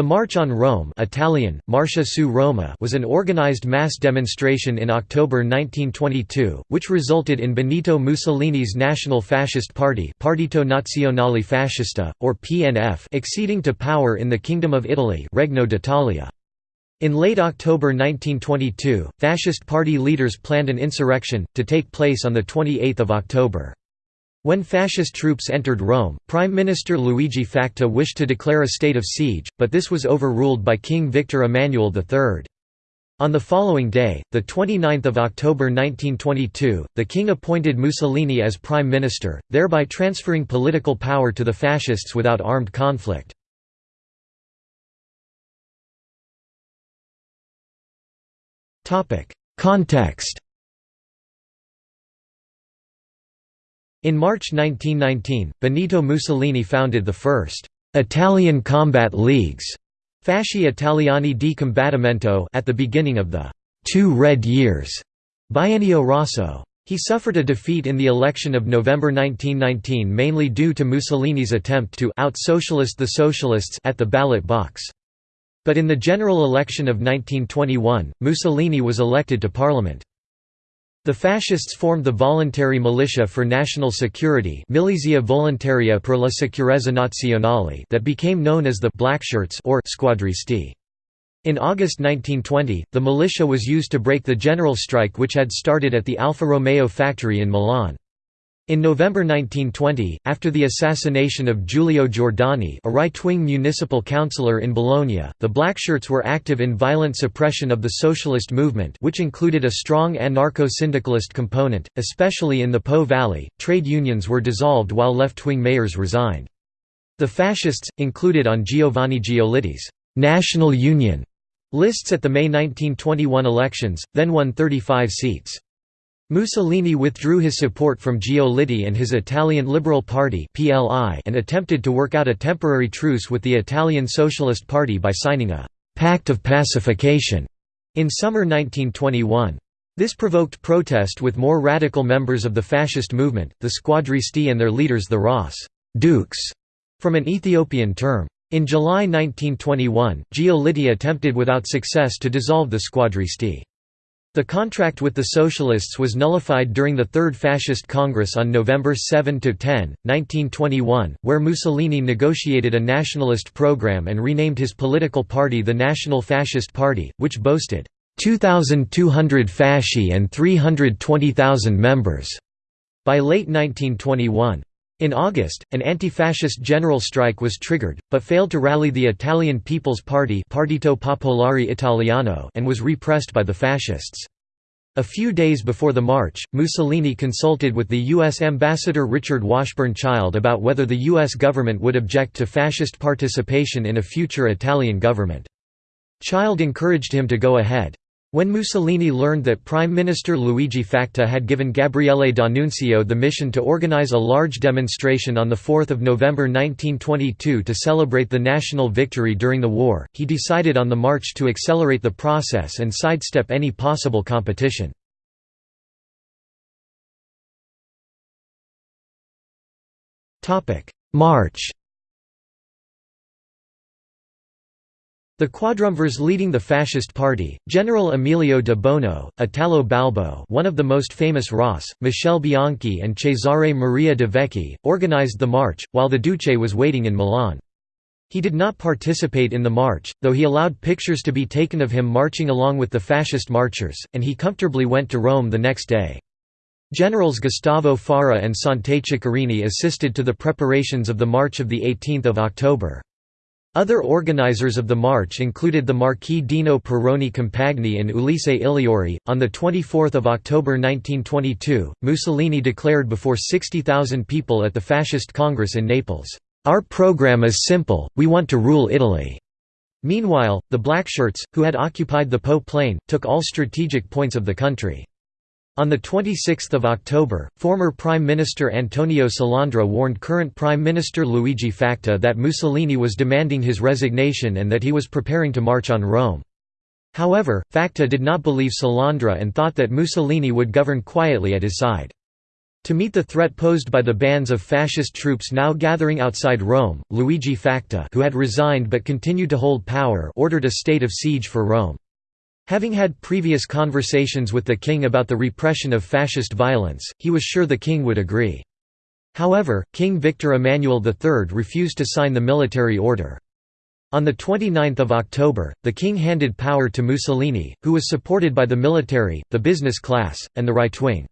The March on Rome Italian, Marcia su Roma was an organized mass demonstration in October 1922, which resulted in Benito Mussolini's National Fascist Party Partito Nazionale Fascista, or PNF acceding to power in the Kingdom of Italy Regno d'Italia. In late October 1922, Fascist Party leaders planned an insurrection, to take place on 28 October. When fascist troops entered Rome, Prime Minister Luigi Facta wished to declare a state of siege, but this was overruled by King Victor Emmanuel III. On the following day, 29 October 1922, the king appointed Mussolini as prime minister, thereby transferring political power to the fascists without armed conflict. Context In March 1919, Benito Mussolini founded the first Italian combat leagues, Fasci Italiani di Combattimento, at the beginning of the Two Red Years, Biennio Rosso. He suffered a defeat in the election of November 1919 mainly due to Mussolini's attempt to out-socialist the socialists at the ballot box. But in the general election of 1921, Mussolini was elected to parliament. The fascists formed the Voluntary Militia for National Security Milizia Volontaria per la Sicurezza Nazionale that became known as the Blackshirts or Squadristi. In August 1920, the militia was used to break the general strike which had started at the Alfa Romeo factory in Milan. In November 1920, after the assassination of Giulio Giordani a right-wing municipal councillor in Bologna, the Blackshirts were active in violent suppression of the socialist movement which included a strong anarcho-syndicalist component, especially in the Po Valley. Trade unions were dissolved while left-wing mayors resigned. The fascists, included on Giovanni Giolitti's «National Union» lists at the May 1921 elections, then won 35 seats. Mussolini withdrew his support from Giolitti and his Italian Liberal Party and attempted to work out a temporary truce with the Italian Socialist Party by signing a «pact of pacification» in summer 1921. This provoked protest with more radical members of the fascist movement, the Squadristi and their leaders the Ross Dukes, from an Ethiopian term. In July 1921, Giolitti attempted without success to dissolve the Squadristi. The contract with the Socialists was nullified during the Third Fascist Congress on November 7–10, 1921, where Mussolini negotiated a nationalist program and renamed his political party the National Fascist Party, which boasted 2,200 fasci and 320,000 members. By late 1921. In August, an anti-fascist general strike was triggered, but failed to rally the Italian People's Party Partito Popolare Italiano and was repressed by the fascists. A few days before the march, Mussolini consulted with the U.S. ambassador Richard Washburn Child about whether the U.S. government would object to fascist participation in a future Italian government. Child encouraged him to go ahead. When Mussolini learned that Prime Minister Luigi Facta had given Gabriele D'Annunzio the mission to organize a large demonstration on 4 November 1922 to celebrate the national victory during the war, he decided on the march to accelerate the process and sidestep any possible competition. March The quadrumvirs leading the fascist party, General Emilio de Bono, Italo Balbo one of the most famous ras, Michele Bianchi and Cesare Maria de Vecchi, organized the march, while the Duce was waiting in Milan. He did not participate in the march, though he allowed pictures to be taken of him marching along with the fascist marchers, and he comfortably went to Rome the next day. Generals Gustavo Fara and Sante Ceccherini assisted to the preparations of the march of 18 October. Other organizers of the march included the Marquis Dino Perrone Compagni and Ulisse Igliori. On 24 October 1922, Mussolini declared before 60,000 people at the Fascist Congress in Naples, Our program is simple, we want to rule Italy. Meanwhile, the Blackshirts, who had occupied the Po Plain, took all strategic points of the country. On 26 October, former Prime Minister Antonio Salandra warned current Prime Minister Luigi Facta that Mussolini was demanding his resignation and that he was preparing to march on Rome. However, Facta did not believe Salandra and thought that Mussolini would govern quietly at his side. To meet the threat posed by the bands of fascist troops now gathering outside Rome, Luigi Facta who had resigned but continued to hold power ordered a state of siege for Rome. Having had previous conversations with the king about the repression of fascist violence, he was sure the king would agree. However, King Victor Emmanuel III refused to sign the military order. On 29 October, the king handed power to Mussolini, who was supported by the military, the business class, and the right wing.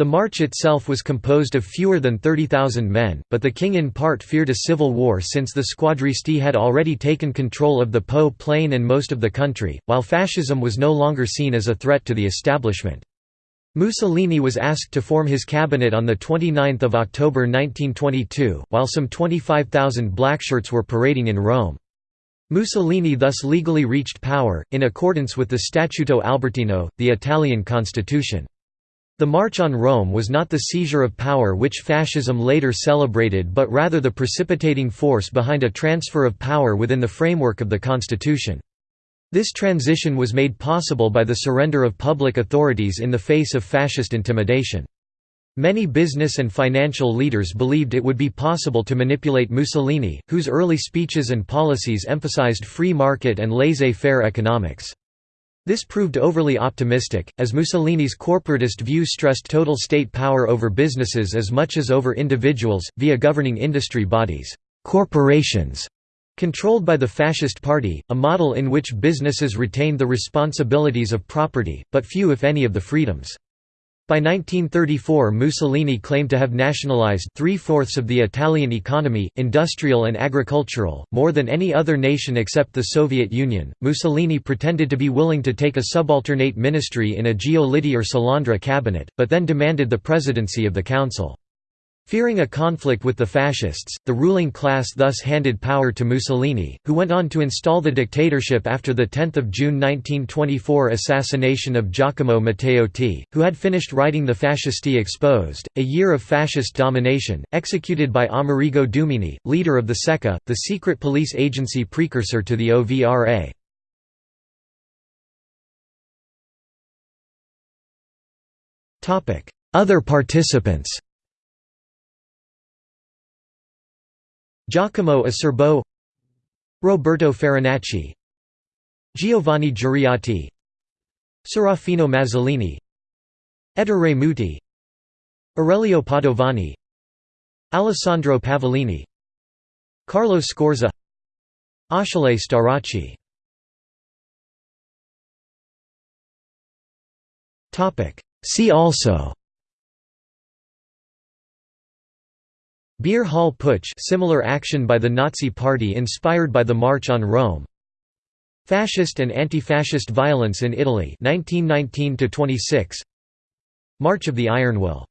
The march itself was composed of fewer than 30,000 men, but the king in part feared a civil war since the squadristi had already taken control of the Po plain and most of the country, while fascism was no longer seen as a threat to the establishment. Mussolini was asked to form his cabinet on 29 October 1922, while some 25,000 blackshirts were parading in Rome. Mussolini thus legally reached power, in accordance with the Statuto Albertino, the Italian constitution. The March on Rome was not the seizure of power which fascism later celebrated but rather the precipitating force behind a transfer of power within the framework of the constitution. This transition was made possible by the surrender of public authorities in the face of fascist intimidation. Many business and financial leaders believed it would be possible to manipulate Mussolini, whose early speeches and policies emphasized free market and laissez-faire economics. This proved overly optimistic, as Mussolini's corporatist view stressed total state power over businesses as much as over individuals, via governing industry bodies corporations", controlled by the Fascist Party, a model in which businesses retained the responsibilities of property, but few if any of the freedoms. By 1934 Mussolini claimed to have nationalized three-fourths of the Italian economy, industrial and agricultural, more than any other nation except the Soviet Union. Mussolini pretended to be willing to take a subalternate ministry in a Giolitti or Salandra cabinet, but then demanded the presidency of the council. Fearing a conflict with the fascists, the ruling class thus handed power to Mussolini, who went on to install the dictatorship after the 10 June 1924 assassination of Giacomo Matteotti, who had finished writing the Fascisti Exposed, a year of fascist domination, executed by Amerigo Dumini, leader of the Ceka, the secret police agency precursor to the OVRA. Other participants Giacomo Acerbo Roberto Farinacci Giovanni Giuriati Serafino Mazzolini Ettore Muti Aurelio Padovani Alessandro Pavolini Carlo Scorza Achille Starace See also Beer Hall Putsch similar action by the Nazi Party inspired by the March on Rome. Fascist and anti-fascist violence in Italy 1919 March of the Iron Will